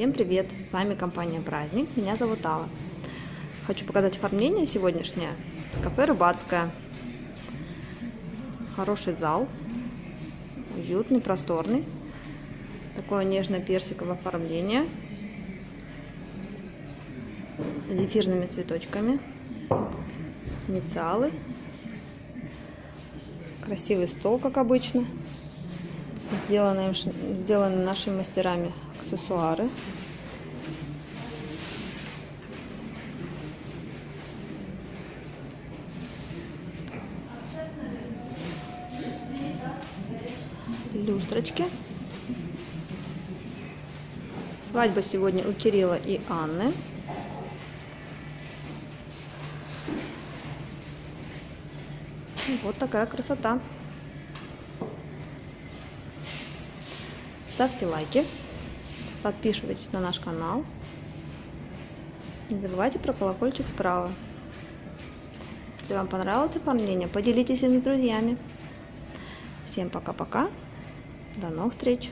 Всем привет! С вами компания Праздник. Меня зовут Алла. Хочу показать оформление сегодняшнее. Кафе Рыбацкое. Хороший зал. Уютный, просторный. Такое нежно-персиковое оформление. С зефирными цветочками. Инициалы. Красивый стол, как обычно. Сделаны, сделаны нашими мастерами аксессуары. Люстрочки. Свадьба сегодня у Кирилла и Анны. Вот такая красота. Ставьте лайки, подписывайтесь на наш канал. Не забывайте про колокольчик справа. Если вам понравилось оформление, поделитесь им с друзьями. Всем пока-пока. До новых встреч!